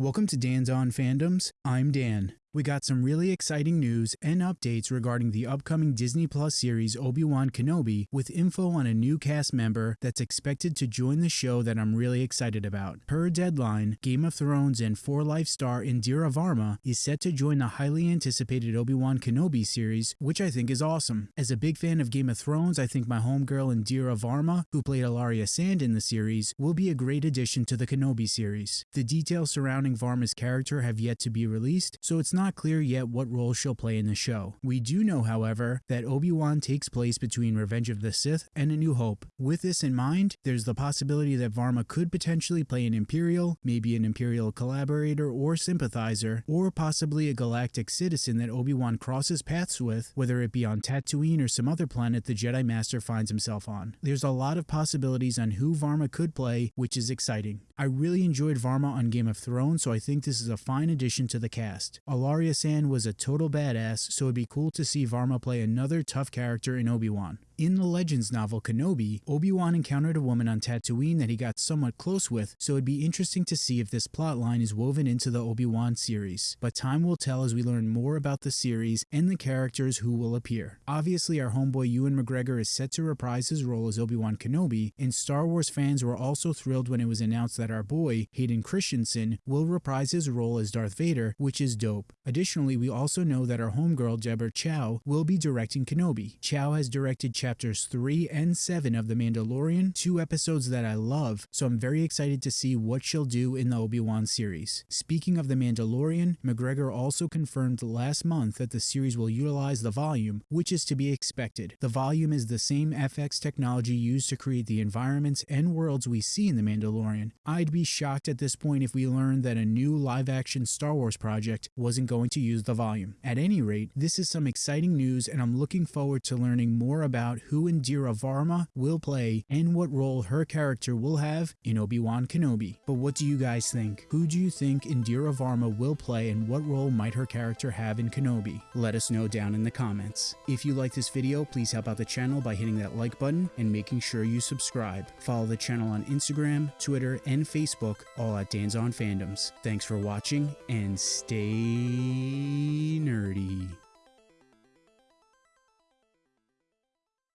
Welcome to Dan's On Fandoms. I'm Dan. We got some really exciting news and updates regarding the upcoming Disney Plus series Obi-Wan Kenobi with info on a new cast member that's expected to join the show that I'm really excited about. Per deadline, Game of Thrones and For Life star Indira Varma is set to join the highly anticipated Obi-Wan Kenobi series, which I think is awesome. As a big fan of Game of Thrones, I think my homegirl Indira Varma, who played Ellaria Sand in the series, will be a great addition to the Kenobi series. The details surrounding Varma's character have yet to be released, so it's not clear yet what role she'll play in the show. We do know, however, that Obi-Wan takes place between Revenge of the Sith and A New Hope. With this in mind, there's the possibility that Varma could potentially play an Imperial, maybe an Imperial collaborator or sympathizer, or possibly a galactic citizen that Obi-Wan crosses paths with, whether it be on Tatooine or some other planet the Jedi Master finds himself on. There's a lot of possibilities on who Varma could play, which is exciting. I really enjoyed Varma on Game of Thrones, so I think this is a fine addition to the cast. Ellaria Sand was a total badass, so it'd be cool to see Varma play another tough character in Obi-Wan. In the Legends novel Kenobi, Obi-Wan encountered a woman on Tatooine that he got somewhat close with, so it'd be interesting to see if this plotline is woven into the Obi-Wan series. But time will tell as we learn more about the series and the characters who will appear. Obviously, our homeboy Ewan McGregor is set to reprise his role as Obi-Wan Kenobi, and Star Wars fans were also thrilled when it was announced that our boy, Hayden Christensen, will reprise his role as Darth Vader, which is dope. Additionally, we also know that our homegirl Deborah Chow will be directing Kenobi. Chow has directed chapters 3 and 7 of The Mandalorian, two episodes that I love, so I'm very excited to see what she'll do in the Obi-Wan series. Speaking of The Mandalorian, McGregor also confirmed last month that the series will utilize the volume, which is to be expected. The volume is the same FX technology used to create the environments and worlds we see in The Mandalorian. I'd be shocked at this point if we learned that a new live-action Star Wars project wasn't going to use the volume. At any rate, this is some exciting news and I'm looking forward to learning more about who Indira Varma will play and what role her character will have in Obi-Wan Kenobi. But what do you guys think? Who do you think Indira Varma will play and what role might her character have in Kenobi? Let us know down in the comments. If you like this video, please help out the channel by hitting that like button and making sure you subscribe. Follow the channel on Instagram, Twitter, and Facebook, all at Dan's On Fandoms. Thanks for watching and stay nerdy.